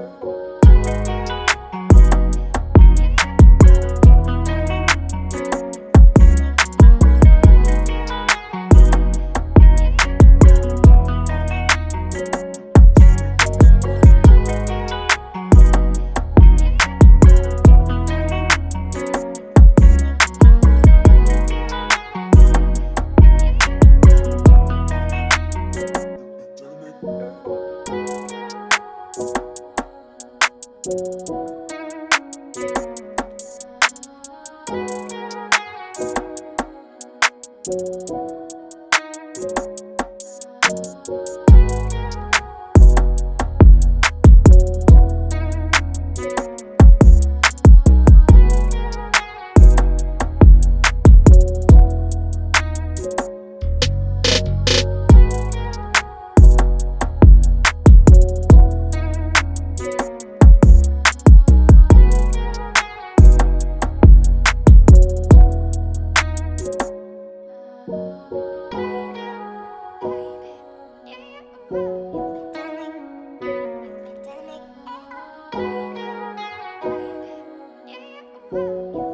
you Thank You.